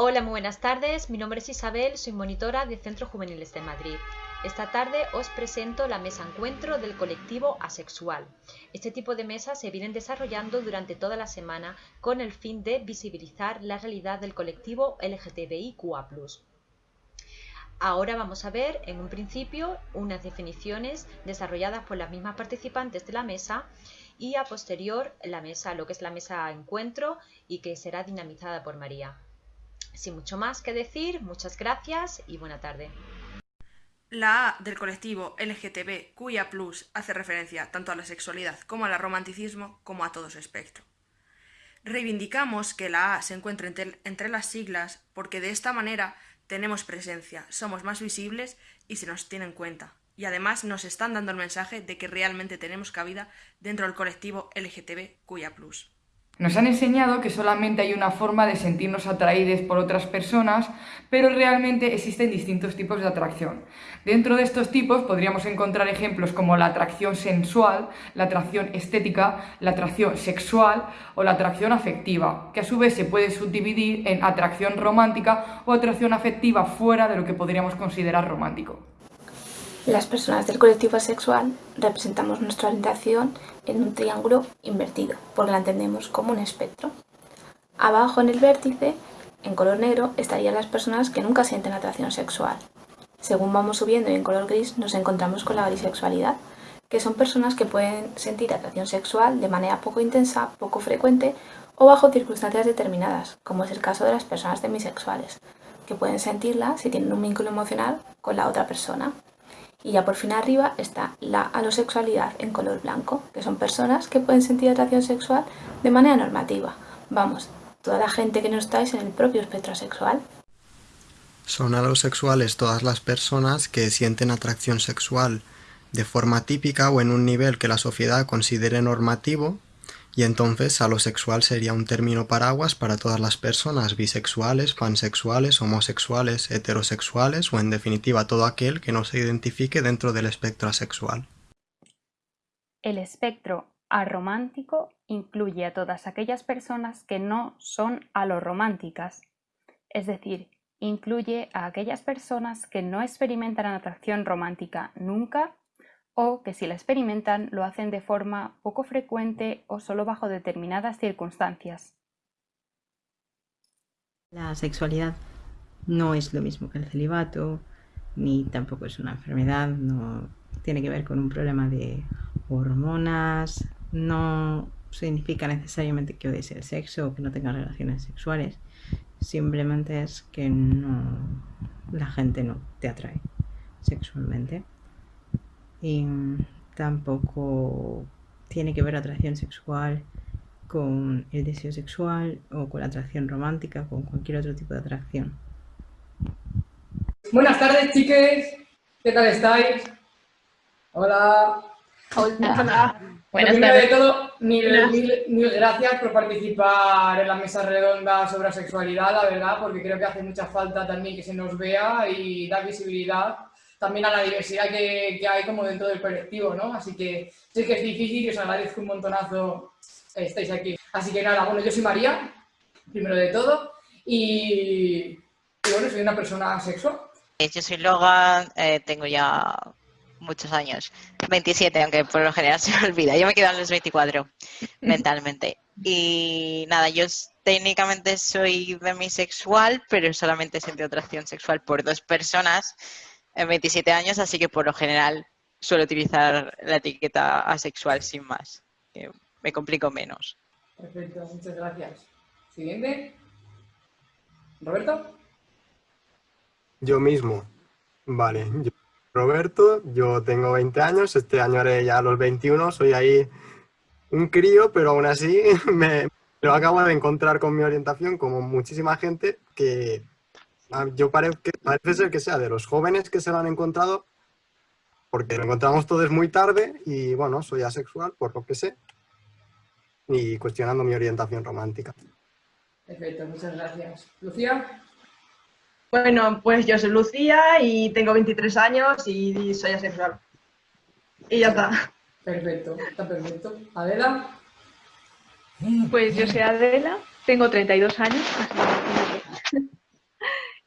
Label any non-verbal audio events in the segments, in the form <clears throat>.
Hola, muy buenas tardes. Mi nombre es Isabel, soy monitora de Centros Juveniles de Madrid. Esta tarde os presento la mesa encuentro del colectivo asexual. Este tipo de mesas se vienen desarrollando durante toda la semana con el fin de visibilizar la realidad del colectivo LGTBIQA+. Ahora vamos a ver en un principio unas definiciones desarrolladas por las mismas participantes de la mesa y a posterior la mesa, lo que es la mesa encuentro y que será dinamizada por María. Sin mucho más que decir, muchas gracias y buena tarde. La A del colectivo LGTB cuya plus hace referencia tanto a la sexualidad como al romanticismo como a todo su espectro. Reivindicamos que la A se encuentre entre, las siglas porque de esta manera tenemos presencia, somos más visibles y se nos tiene en cuenta. Y además nos están dando el mensaje de que realmente tenemos cabida dentro del colectivo LGTB cuya plus. Nos han enseñado que solamente hay una forma de sentirnos atraídos por otras personas, pero realmente existen distintos tipos de atracción. Dentro de estos tipos podríamos encontrar ejemplos como la atracción sensual, la atracción estética, la atracción sexual o la atracción afectiva, que a su vez se puede subdividir en atracción romántica o atracción afectiva fuera de lo que podríamos considerar romántico. Las personas del colectivo asexual representamos nuestra orientación en un triángulo invertido, porque la entendemos como un espectro. Abajo en el vértice, en color negro, estarían las personas que nunca sienten atracción sexual. Según vamos subiendo y en color gris nos encontramos con la bisexualidad, que son personas que pueden sentir atracción sexual de manera poco intensa, poco frecuente o bajo circunstancias determinadas, como es el caso de las personas demisexuales, que pueden sentirla si tienen un vínculo emocional con la otra persona. Y ya por fin arriba está la alosexualidad en color blanco, que son personas que pueden sentir atracción sexual de manera normativa. Vamos, toda la gente que no estáis en el propio espectro sexual. Son alosexuales todas las personas que sienten atracción sexual de forma típica o en un nivel que la sociedad considere normativo y entonces alosexual sería un término paraguas para todas las personas bisexuales, pansexuales, homosexuales, heterosexuales o en definitiva todo aquel que no se identifique dentro del espectro asexual. El espectro aromántico incluye a todas aquellas personas que no son alorománticas, es decir, incluye a aquellas personas que no experimentan atracción romántica nunca o que si la experimentan lo hacen de forma poco frecuente o solo bajo determinadas circunstancias. La sexualidad no es lo mismo que el celibato, ni tampoco es una enfermedad, no tiene que ver con un problema de hormonas, no significa necesariamente que odies el sexo o que no tengas relaciones sexuales, simplemente es que no, la gente no te atrae sexualmente y tampoco tiene que ver atracción sexual con el deseo sexual o con la atracción romántica, con cualquier otro tipo de atracción. Buenas tardes, chiques. ¿Qué tal estáis? Hola. Hola. Bueno, primero de todo, mil, mil, gracias por participar en la mesa redonda sobre la sexualidad, la verdad, porque creo que hace mucha falta también que se nos vea y dar visibilidad también a la diversidad que, hay como dentro del colectivo, ¿no? Así que sé que es difícil y os agradezco un montonazo que estéis aquí. Así que nada, bueno, yo soy María, primero de todo, y, bueno, soy una persona sexual. Eh, yo soy Logan, eh, tengo ya muchos años, 27, aunque por lo general <laughs> se me olvida, yo me quedo en los 24 <laughs> mentalmente. Y nada, yo técnicamente soy demisexual, pero solamente siento atracción sexual por dos personas en 27 años, así que por lo general suelo utilizar la etiqueta asexual sin más. Que me complico menos. Perfecto, muchas gracias. Siguiente. ¿Roberto? Yo mismo. Vale, yo, Roberto, yo tengo 20 años, este año haré ya los 21, soy ahí un crío, pero aún así <laughs> me lo acabo de encontrar con mi orientación, como muchísima gente que Ah, yo parece, parece ser que sea de los jóvenes que se lo han encontrado, porque lo encontramos todos muy tarde y bueno, soy asexual, por lo que sé, y cuestionando mi orientación romántica. Perfecto, muchas gracias. ¿Lucía? Bueno, pues yo soy Lucía y tengo 23 años y soy asexual. Y ya está. Perfecto, está perfecto. ¿Adela? Pues yo soy Adela, tengo 32 años,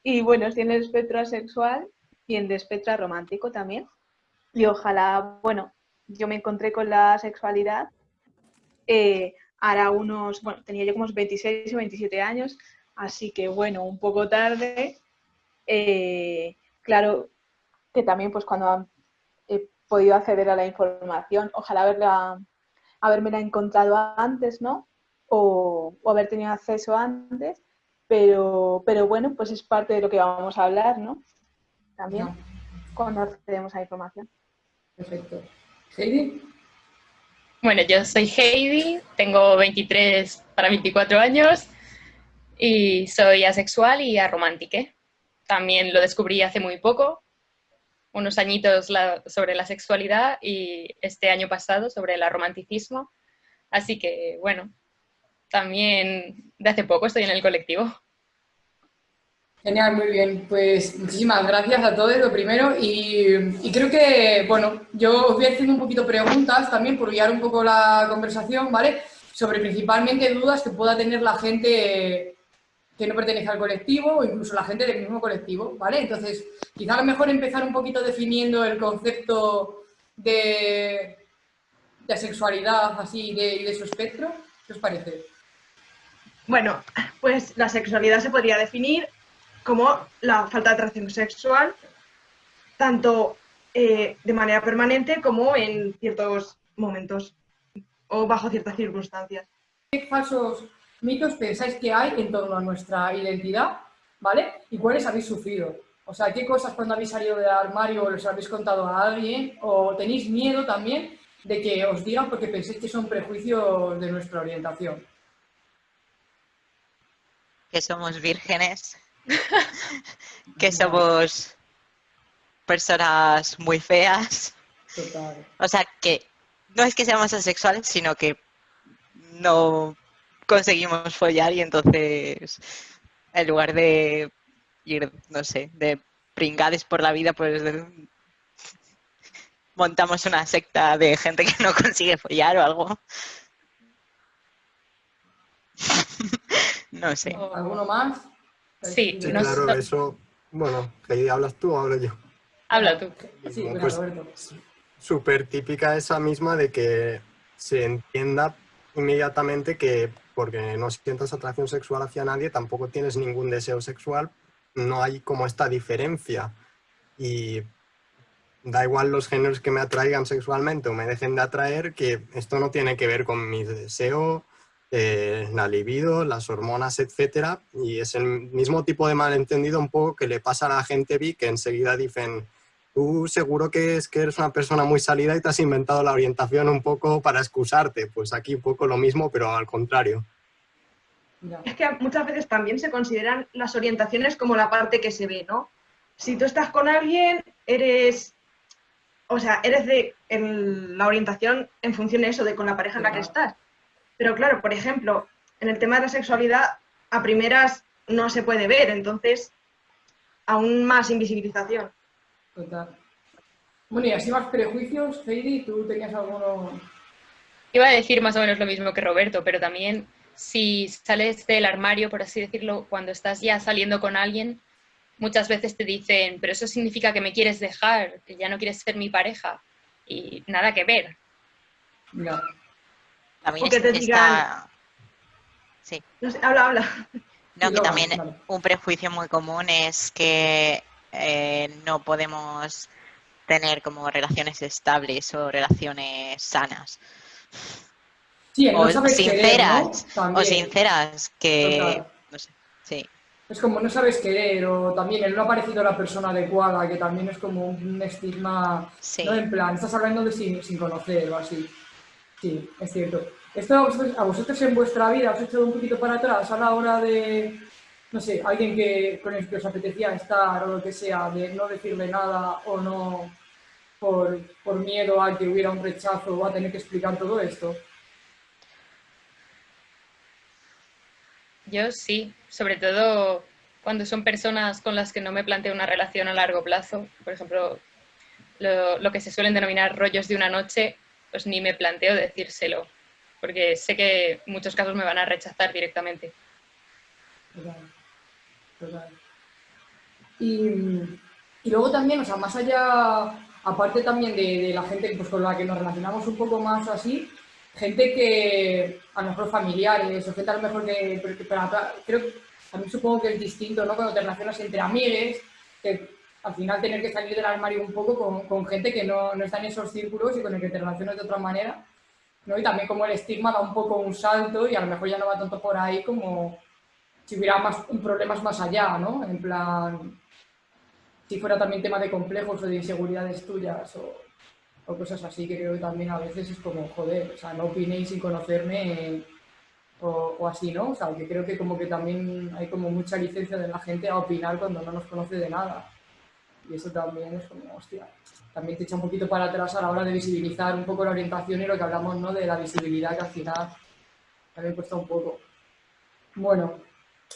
Y bueno, estoy en el espectro asexual y en el espectro romántico también. Y ojalá, bueno, yo me encontré con la sexualidad eh, hará unos, bueno, tenía yo como 26 o 27 años, así que bueno, un poco tarde. Eh, claro que también pues cuando he podido acceder a la información, ojalá haberla, haberme encontrado antes, ¿no? O, haber tenido acceso antes, pero, pero bueno, pues es parte de lo que vamos a hablar, ¿no? También cuando accedemos a la información. Perfecto. Heidi. Bueno, yo soy Heidi, tengo 23 para 24 años y soy asexual y aromántica. También lo descubrí hace muy poco, unos añitos sobre la sexualidad y este año pasado sobre el aromanticismo. Así que, bueno, también de hace poco estoy en el colectivo. Genial, muy bien. Pues muchísimas gracias a todos, lo primero. Y, creo que, bueno, yo os voy haciendo un poquito preguntas también por guiar un poco la conversación, ¿vale? Sobre principalmente dudas que pueda tener la gente que no pertenece al colectivo o incluso la gente del mismo colectivo, ¿vale? Entonces, quizá a lo mejor empezar un poquito definiendo el concepto de, de sexualidad así de, de su espectro. ¿Qué os parece? Bueno, pues la sexualidad se podría definir como la falta de atracción sexual, tanto eh, de manera permanente como en ciertos momentos o bajo ciertas circunstancias. ¿Qué falsos mitos pensáis que hay en torno a nuestra identidad? ¿Vale? ¿Y cuáles habéis sufrido? O sea, ¿qué cosas cuando habéis salido del armario les habéis contado a alguien? ¿O tenéis miedo también de que os digan porque penséis que son prejuicios de nuestra orientación? Que somos vírgenes <laughs> que somos personas muy feas. O sea, que no es que seamos asexuales, sino que no conseguimos follar y entonces en lugar de ir, no sé, de pringades por la vida, pues montamos una secta de gente que no consigue follar o algo. No sé. ¿Alguno más? Sí, claro, eso, bueno, Heidi, ¿hablas tú o hablo yo? Habla tú. Sí, pues, súper típica esa misma de que se entienda inmediatamente que porque no sientas atracción sexual hacia nadie, tampoco tienes ningún deseo sexual, no hay como esta diferencia. Y da igual los géneros que me atraigan sexualmente o me dejen de atraer, que esto no tiene que ver con mi deseo, eh, la libido, las hormonas, etcétera, y es el mismo tipo de malentendido un poco que le pasa a la gente vi que enseguida dicen tú seguro que es que eres una persona muy salida y te has inventado la orientación un poco para excusarte, pues aquí un poco lo mismo, pero al contrario. Es que muchas veces también se consideran las orientaciones como la parte que se ve, ¿no? Si tú estás con alguien, eres, o sea, eres de la orientación en función de eso, de con la pareja en la que estás. Pero claro, por ejemplo, en el tema de la sexualidad, a primeras no se puede ver, entonces aún más invisibilización. Total. Bueno, y así más prejuicios, Heidi, ¿tú tenías alguno...? Iba a decir más o menos lo mismo que Roberto, pero también si sales del armario, por así decirlo, cuando estás ya saliendo con alguien, muchas veces te dicen, pero eso significa que me quieres dejar, que ya no quieres ser mi pareja. Y nada que ver. No. También está... Sí. habla, habla. No, que también un prejuicio muy común es que eh, no podemos tener como relaciones estables o relaciones sanas. Sí, o sinceras, o sinceras, que no sé, sí. Es como no sabes querer, o también el no ha parecido la persona adecuada, que también es como un estigma, no en plan, estás hablando de sin, sin conocer o así. Sí, es cierto. ¿Esto a vosotros, en vuestra vida os ha echado un poquito para atrás a la hora de, no sé, alguien que, con el que os apetecía estar o lo que sea, de no decirle nada o no por, por miedo a que hubiera un rechazo o a tener que explicar todo esto? Yo sí, sobre todo cuando son personas con las que no me planteo una relación a largo plazo, por ejemplo, lo, lo, que se suelen denominar rollos de una noche, pues ni me planteo decírselo, porque sé que muchos casos me van a rechazar directamente. Y, y luego también, o sea, más allá, aparte también de, la gente pues, con la que nos relacionamos un poco más así, gente que a lo mejor familiares o gente a lo mejor que, creo que también supongo que es distinto, ¿no? Cuando te relacionas entre amigues, que al final tener que salir del armario un poco con, con gente que no, no, está en esos círculos y con el que te relacionas de otra manera, ¿no? Y también como el estigma da un poco un salto y a lo mejor ya no va tanto por ahí como si hubiera más problemas más allá, ¿no? En plan, si fuera también tema de complejos o de inseguridades tuyas o, cosas así, que creo que también a veces es como, joder, o sea, no opinéis sin conocerme o, así, ¿no? O sea, que creo que como que también hay como mucha licencia de la gente a opinar cuando no nos conoce de nada. Y eso también es como, hostia, también te echa un poquito para atrás a la hora de visibilizar un poco la orientación y lo que hablamos, ¿no? De la visibilidad que al final también cuesta un poco. Bueno,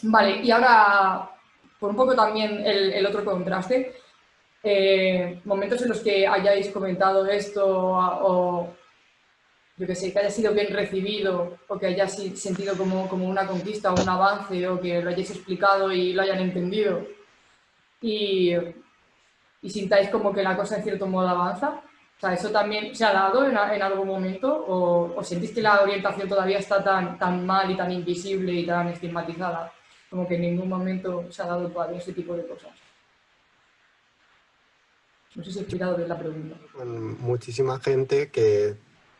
vale, y ahora por un poco también el, otro contraste, eh, momentos en los que hayáis comentado esto o, yo que sé, que haya sido bien recibido o que haya sentido como, como una conquista o un avance o que lo hayáis explicado y lo hayan entendido y, y sintáis como que la cosa en cierto modo avanza. O sea, ¿eso también se ha dado en, algún momento o, o, sentís que la orientación todavía está tan, tan mal y tan invisible y tan estigmatizada? como que en ningún momento se ha dado todavía ese tipo de cosas. No sé si he explicado bien la pregunta. Muchísima gente que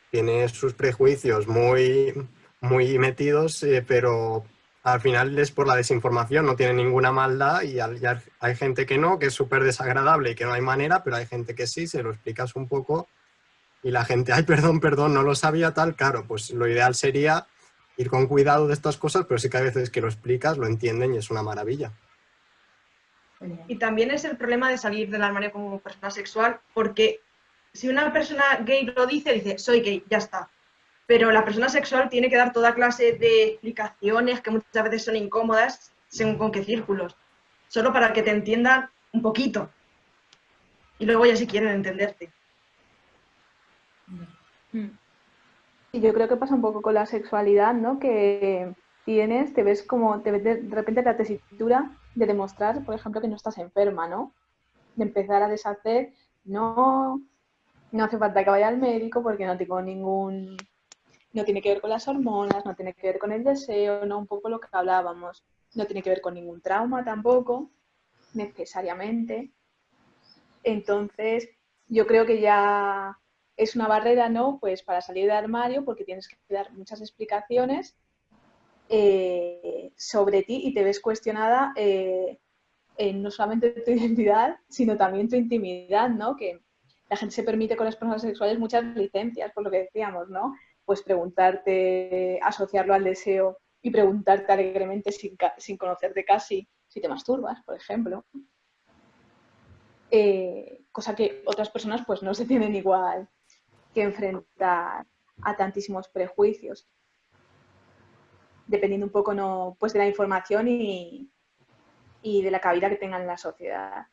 tiene sus prejuicios muy, muy metidos, eh, pero al final es por la desinformación, no tiene ninguna maldad y hay gente que no, que es súper desagradable y que no hay manera, pero hay gente que sí, se lo explicas un poco y la gente, ay, perdón, perdón, no lo sabía tal, claro, pues lo ideal sería ir con cuidado de estas cosas, pero sí que hay veces que lo explicas, lo entienden y es una maravilla. Y también es el problema de salir del armario como persona sexual, porque si una persona gay lo dice, dice, soy gay, ya está. Pero la persona sexual tiene que dar toda clase de explicaciones que muchas veces son incómodas, según con qué círculos, solo para que te entiendan un poquito. Y luego ya si quieren entenderte. Y yo creo que pasa un poco con la sexualidad, ¿no? Que tienes, te ves como, te ves de, repente la tesitura de demostrar, por ejemplo, que no estás enferma, ¿no? De empezar a deshacer, no, no hace falta que vaya al médico porque no tengo ningún, no tiene que ver con las hormonas, no tiene que ver con el deseo, no un poco lo que hablábamos, no tiene que ver con ningún trauma tampoco, necesariamente. Entonces, yo creo que ya es una barrera, ¿no? Pues para salir del armario, porque tienes que dar muchas explicaciones eh, sobre ti y te ves cuestionada eh, en no solamente tu <laughs> identidad, sino también tu intimidad, ¿no? Que la gente se permite con las personas sexuales muchas licencias, por lo que decíamos, ¿no? Pues preguntarte, asociarlo al deseo y preguntarte alegremente sin, sin conocerte casi si te masturbas, por ejemplo. Eh, cosa que otras personas pues no se tienen igual que enfrentar a tantísimos prejuicios, dependiendo un poco no, pues de la información y, de la cabida que tengan en la sociedad.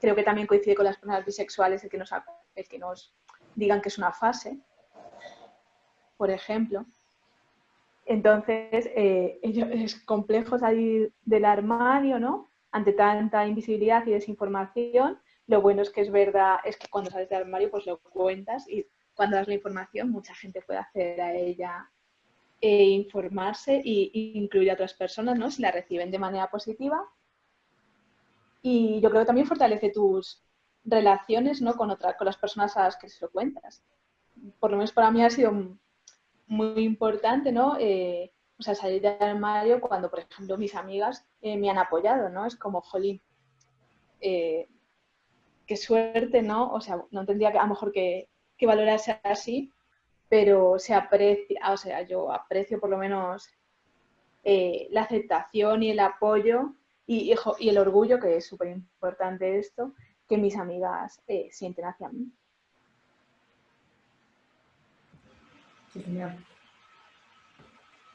Creo que también coincide con las personas bisexuales el que nos, el que nos digan que es una fase, por ejemplo. Entonces, eh, <laughs> es complejo salir del armario, ¿no? Ante tanta invisibilidad y desinformación. Lo bueno es que es verdad, es que cuando sales del armario, pues lo cuentas y cuando das la información, mucha gente puede acceder a ella e informarse e incluir a otras personas, ¿no? Si la reciben de manera positiva. Y yo creo que también fortalece tus relaciones, ¿no? Con, otra, con las personas a las que se lo cuentas. Por lo menos para mí ha sido muy importante, ¿no? Eh, o sea, salir del armario cuando, por ejemplo, mis amigas eh, me han apoyado, ¿no? Es como, jolín, eh, qué suerte, ¿no? O sea, no tendría que, a lo mejor que, que valorarse así, pero se aprecia, o sea, yo aprecio por lo menos la aceptación y el apoyo y, y, el orgullo, que es súper importante esto, que mis amigas sienten hacia mí. Genial.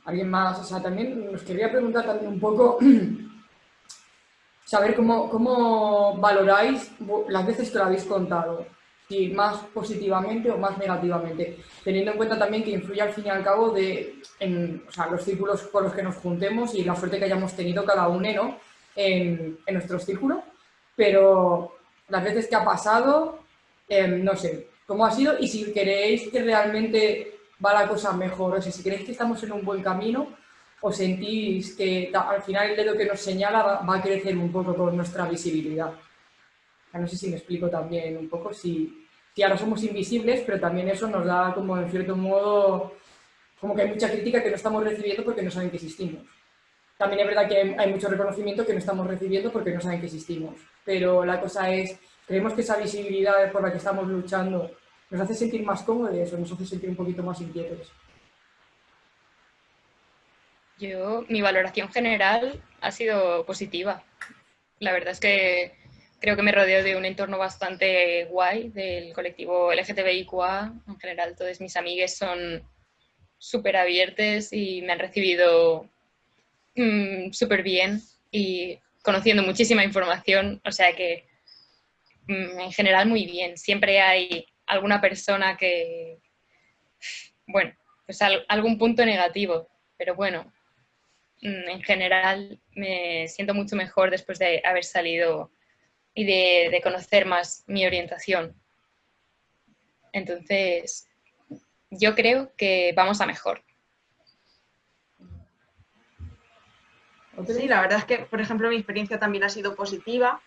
¿Alguien más? O sea, también nos quería preguntar también un poco, <clears throat> saber cómo, cómo valoráis las veces que lo habéis contado si más positivamente o más negativamente, teniendo en cuenta también que influye al fin y al cabo de en, los círculos con los que nos juntemos y la suerte que hayamos tenido cada uno en, en nuestro círculo. pero las veces que ha pasado, em, no sé, cómo ha sido y si creéis que realmente va la cosa mejor, o sea, si creéis que estamos en un buen camino o sentís que al final el dedo que nos señala va, a crecer un poco con nuestra visibilidad. No sé si me explico también un poco, si, si ahora somos invisibles, pero también eso nos da como en cierto modo, como que hay mucha crítica que no estamos recibiendo porque no saben que existimos. También es verdad que hay mucho reconocimiento que no estamos recibiendo porque no saben que existimos. Pero la cosa es, creemos que esa visibilidad por la que estamos luchando nos hace sentir más cómodos o nos hace sentir un poquito más inquietos. Yo, mi valoración general ha sido positiva. La verdad es que creo que me rodeo de un entorno bastante guay del colectivo LGTBIQA. En general, todos mis amigues son súper abiertos y me han recibido Mm, súper bien y conociendo muchísima información, o sea que mm, en general muy bien. Siempre hay alguna persona que, bueno, pues algún punto negativo, pero bueno, mm, en general me siento mucho mejor después de haber salido y de, de conocer más mi orientación. Entonces, yo creo que vamos a mejor. Sí, la verdad es que, por ejemplo, mi experiencia también ha sido positiva.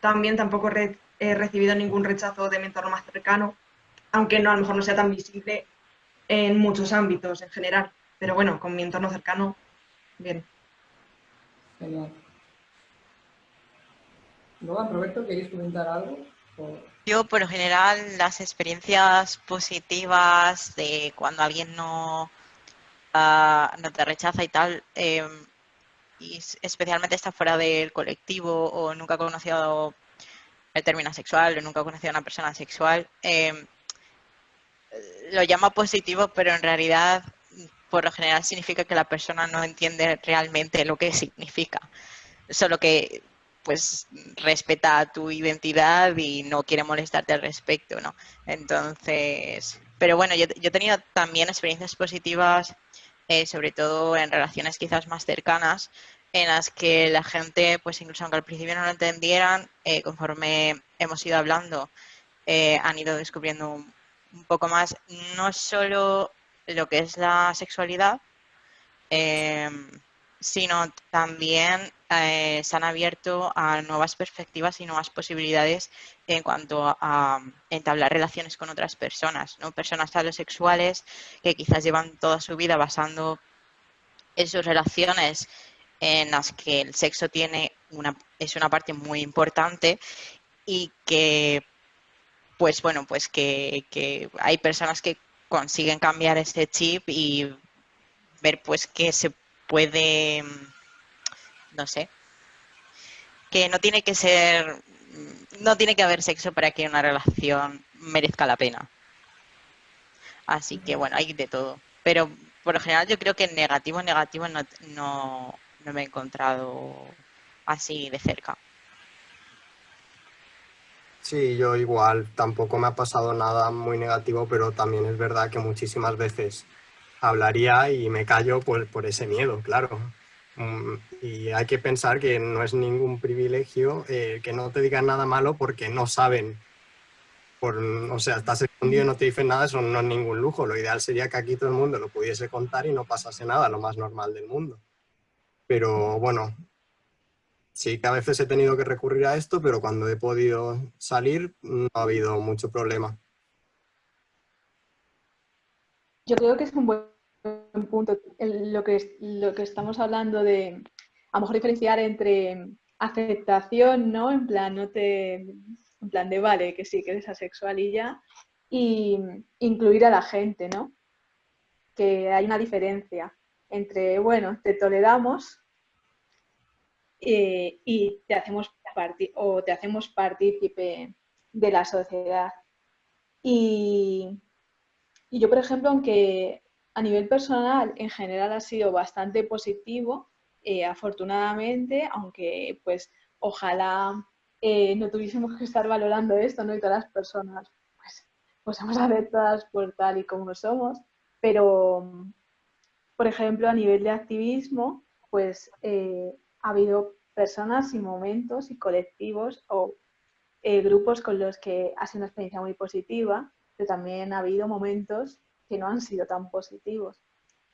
También tampoco he recibido ningún rechazo de mi entorno más cercano, aunque no, a lo mejor no sea tan visible en muchos ámbitos en general. Pero bueno, con mi entorno cercano, bien. Genial. Roberto, ¿queréis comentar algo? Yo, por lo general, las experiencias positivas de cuando alguien no, ah, no te rechaza y tal, em, y especialmente está fuera del colectivo o nunca ha conocido el término sexual o nunca ha conocido a una persona sexual, em, lo llama positivo, pero en realidad por lo general significa que la persona no entiende realmente lo que significa, solo que pues respeta tu identidad y no quiere molestarte al respecto, ¿no? Entonces, pero bueno, yo, yo he tenido también experiencias positivas eh, sobre todo en relaciones quizás más cercanas, en las que la gente, pues incluso aunque al principio no lo entendieran, eh, conforme hemos ido hablando, eh, han ido descubriendo un, poco más, no solo lo que es la sexualidad, sino también eh, se han abierto a nuevas perspectivas y nuevas posibilidades en cuanto a, entablar relaciones con otras personas, ¿no? personas sexuales que quizás llevan toda su vida basando en sus relaciones en las que el sexo tiene una, es una parte muy importante y que pues bueno, pues que, que hay personas que consiguen cambiar este chip y ver pues que se puede, no sé, que no tiene que ser, no tiene que haber sexo para que una relación merezca la pena. Así que bueno, hay de todo. Pero por lo general yo creo que negativo, negativo no, no, no me he encontrado así de cerca. Sí, yo igual, tampoco me ha pasado nada muy negativo, pero también es verdad que muchísimas veces hablaría y me callo por, por ese miedo, claro. Mm, y hay que pensar que no es ningún privilegio eh, que no te digan nada malo porque no saben. Por, o sea, estás escondido y no te dicen nada, eso no es ningún lujo. Lo ideal sería que aquí todo el mundo lo pudiese contar y no pasase nada, lo más normal del mundo. Pero bueno, sí que a veces he tenido que recurrir a esto, pero cuando he podido salir no ha habido mucho problema. Yo creo que es un buen punto lo, que, lo que estamos hablando de a lo mejor diferenciar entre aceptación, ¿no? En plan, no te, en plan de vale, que sí, que eres asexual y ya, y incluir a la gente, ¿no? Que hay una diferencia entre, bueno, te toleramos eh, y te hacemos, o te hacemos partícipe de la sociedad. Y, y yo, por ejemplo, aunque a nivel personal en general ha sido bastante positivo, eh, afortunadamente, aunque pues ojalá eh, no tuviésemos que estar valorando esto, ¿no? Y todas las personas pues, pues somos <laughs> aceptadas por tal y como somos, pero por ejemplo a nivel de activismo pues eh, ha habido personas y momentos y colectivos o grupos con los que ha sido una experiencia muy positiva, pero también ha habido momentos que no han sido tan positivos.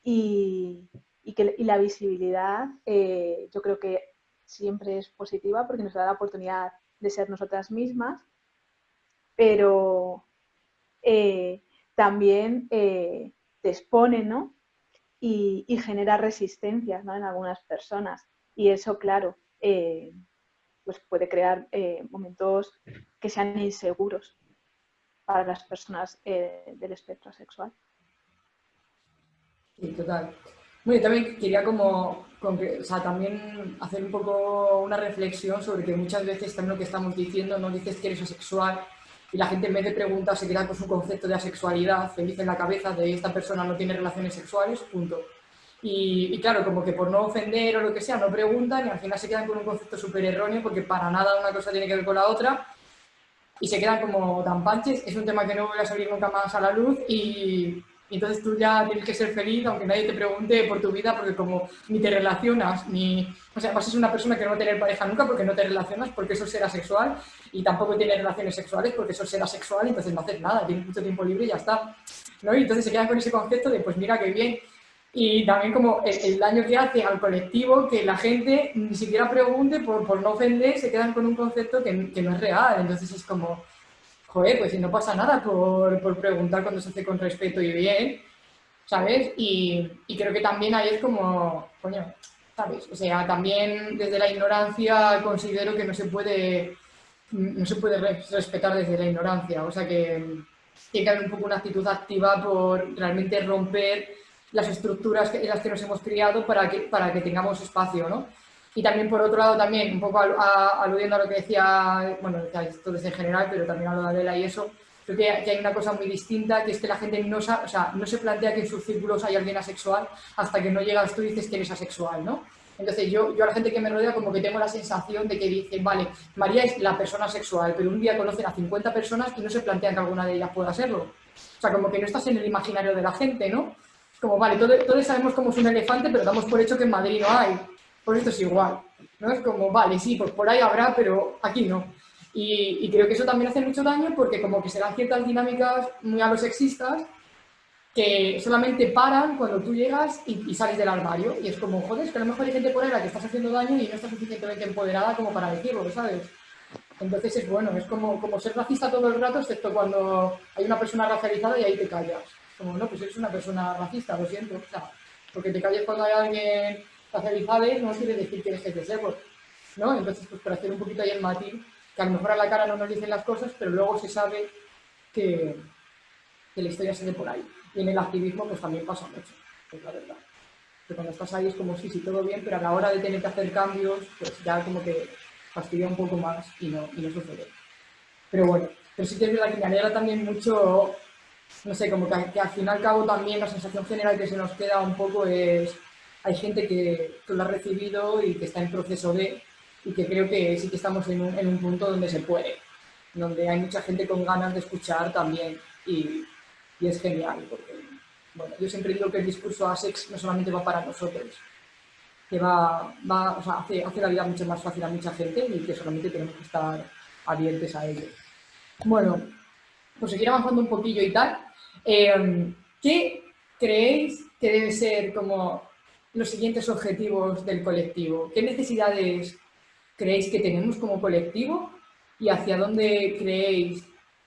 Y, que, la visibilidad eh, yo creo que siempre es positiva porque nos da la oportunidad de ser nosotras mismas, pero eh, también te expone ¿no? y, genera resistencias ¿no? en algunas personas. Y eso, claro, pues puede crear eh, momentos que sean inseguros para las personas eh, del espectro sexual. Sí, total. Bueno, también quería como, o sea, también hacer un poco una reflexión sobre que muchas veces también lo que estamos diciendo, no dices que eres asexual y la gente en vez de preguntar se queda con su concepto de asexualidad feliz en la cabeza de esta persona no tiene relaciones sexuales, punto. Y, claro, como que por no ofender o lo que sea, no preguntan y al final se quedan con un concepto súper erróneo porque para nada una cosa tiene que ver con la otra y se quedan como tan panches. Es un tema que no voy a salir nunca más a la luz y, entonces tú ya tienes que ser feliz aunque nadie te pregunte por tu vida porque como ni te relacionas, ni... O sea, vas a ser una persona que no va a tener pareja nunca porque no te relacionas, porque eso será sexual y tampoco tienes relaciones sexuales porque eso será sexual, entonces no haces nada, tienes mucho tiempo libre y ya está. ¿no? Y entonces se quedan con ese concepto de, pues mira qué bien, y también como el, daño que hace al colectivo, que la gente ni siquiera pregunte por, por no ofender, se quedan con un concepto que, que, no es real. Entonces es como, joder, pues si no pasa nada por, por preguntar cuando se hace con respeto y bien, ¿sabes? Y, y, creo que también ahí es como, coño, ¿sabes? O sea, también desde la ignorancia considero que no se puede, no se puede respetar desde la ignorancia. O sea que tiene que haber un poco una actitud activa por realmente romper las estructuras en las que nos hemos criado para que, para que tengamos espacio, ¿no? Y también, por otro lado, también, un poco aludiendo a lo que decía, bueno, esto es en general, pero también a lo de Adela y eso, creo que, hay una cosa muy distinta, que es que la gente no, o sea, no se plantea que en sus círculos hay alguien asexual hasta que no llegas tú y dices que eres asexual, ¿no? Entonces yo, yo a la gente que me rodea como que tengo la sensación de que dicen, vale, María es la persona sexual, pero un día conocen a 50 personas y no se plantean que alguna de ellas pueda serlo. O sea, como que no estás en el imaginario de la gente, ¿no? Como, vale, todos, sabemos cómo es un elefante, pero damos por hecho que en Madrid no hay. Por esto es igual. ¿no? Es como, vale, sí, pues por ahí habrá, pero aquí no. Y, creo que eso también hace mucho daño porque como que se dan ciertas dinámicas muy a los sexistas que solamente paran cuando tú llegas y, sales del armario. Y es como, joder, es que a lo mejor hay gente por ahí a la que estás haciendo daño y no estás suficientemente empoderada como para decirlo, ¿sabes? Entonces es bueno, es como, como ser racista todo el rato, excepto cuando hay una persona racializada y ahí te callas. Como, no, pues eres una persona racista, lo siento. O sea, porque te calles cuando hay alguien racializado no quiere decir que dejes de serlo. ¿no? Entonces, pues para hacer un poquito ahí el matiz, que a lo mejor a la cara no nos dicen las cosas, pero luego se sabe que, que la historia se ve por ahí. Y en el activismo pues también pasa mucho, es la verdad. Que cuando estás ahí es como sí, sí, todo bien, pero a la hora de tener que hacer cambios, pues ya como que fastidia un poco más y no, y no sucede. Pero bueno, pero sí que es verdad que me alegra también mucho no sé, como que, al fin y al cabo también la sensación general que se nos queda un poco es, hay gente que, lo ha recibido y que está en proceso de, y que creo que sí que estamos en un, en un punto donde se puede, donde hay mucha gente con ganas de escuchar también y, y es genial, porque, bueno, yo siempre digo que el discurso ASEX no solamente va para nosotros, que va, va o hace, hace la vida mucho más fácil a mucha gente y que solamente tenemos que estar abiertos a ello. Bueno, por seguir avanzando un poquillo y tal, eh, ¿qué creéis que deben ser como los siguientes objetivos del colectivo? ¿Qué necesidades creéis que tenemos como colectivo y hacia dónde creéis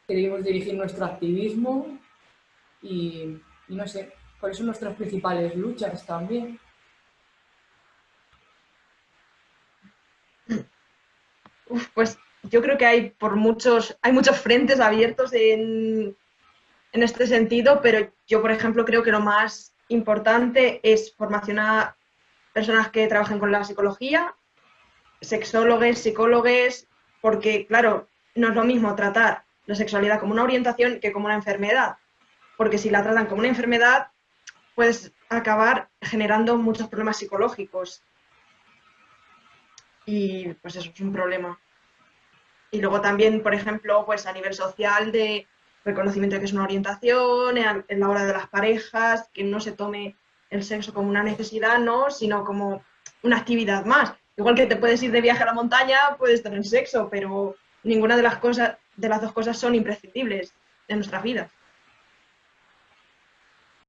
que debemos dirigir nuestro activismo? Y, no sé, ¿cuáles son nuestras principales luchas también? pues yo creo que hay por muchos, hay muchos frentes abiertos en, en este sentido, pero yo, por ejemplo, creo que lo más importante es formación personas que trabajen con la psicología, sexólogos, psicólogos, porque, claro, no es lo mismo tratar la sexualidad como una orientación que como una enfermedad, porque si la tratan como una enfermedad, puedes acabar generando muchos problemas psicológicos. Y pues eso es un problema. Y luego también, por ejemplo, pues a nivel social de reconocimiento de que es una orientación, en la hora de las parejas, que no se tome el sexo como una necesidad, ¿no? sino como una actividad más, Igual que te puedes ir de viaje a la montaña, puedes tener sexo, pero ninguna de las cosas, de las dos cosas son imprescindibles en nuestras vidas.